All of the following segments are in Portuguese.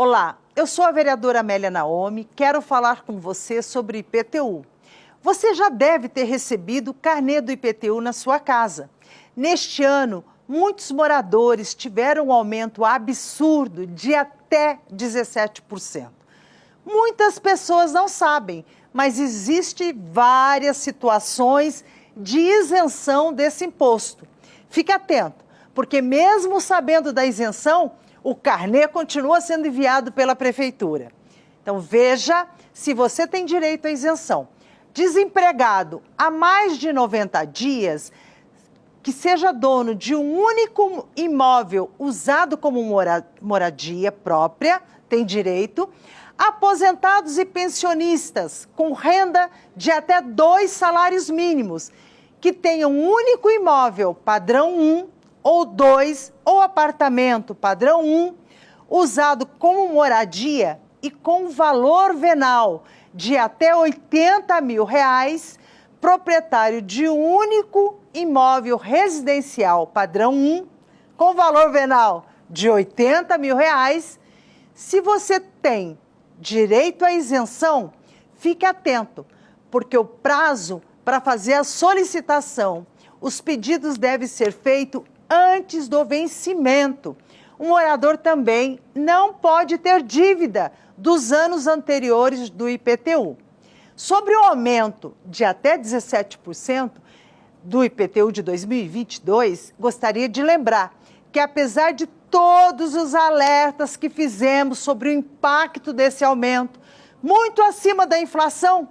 Olá, eu sou a vereadora Amélia Naomi, quero falar com você sobre IPTU. Você já deve ter recebido o carnê do IPTU na sua casa. Neste ano, muitos moradores tiveram um aumento absurdo de até 17%. Muitas pessoas não sabem, mas existem várias situações de isenção desse imposto. Fique atento, porque mesmo sabendo da isenção, o carnê continua sendo enviado pela prefeitura. Então veja se você tem direito à isenção. Desempregado há mais de 90 dias, que seja dono de um único imóvel usado como moradia própria, tem direito. Aposentados e pensionistas com renda de até dois salários mínimos, que tenham um único imóvel padrão 1 ou 2 ou apartamento padrão 1, usado como moradia e com valor venal de até 80 mil reais, proprietário de um único imóvel residencial padrão 1, com valor venal de 80 mil reais, se você tem direito à isenção, fique atento, porque o prazo para fazer a solicitação, os pedidos devem ser feitos antes do vencimento. O morador também não pode ter dívida dos anos anteriores do IPTU. Sobre o aumento de até 17% do IPTU de 2022, gostaria de lembrar que apesar de todos os alertas que fizemos sobre o impacto desse aumento, muito acima da inflação,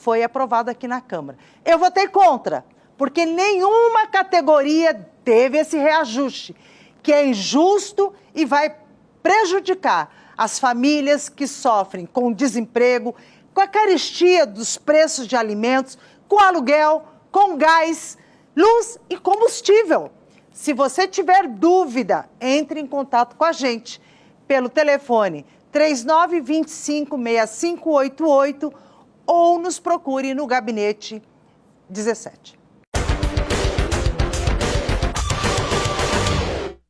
foi aprovado aqui na Câmara. Eu votei contra, porque nenhuma categoria teve esse reajuste, que é injusto e vai prejudicar as famílias que sofrem com desemprego, com a carestia dos preços de alimentos, com aluguel, com gás, luz e combustível. Se você tiver dúvida, entre em contato com a gente pelo telefone 3925 6588 ou nos procure no gabinete 17.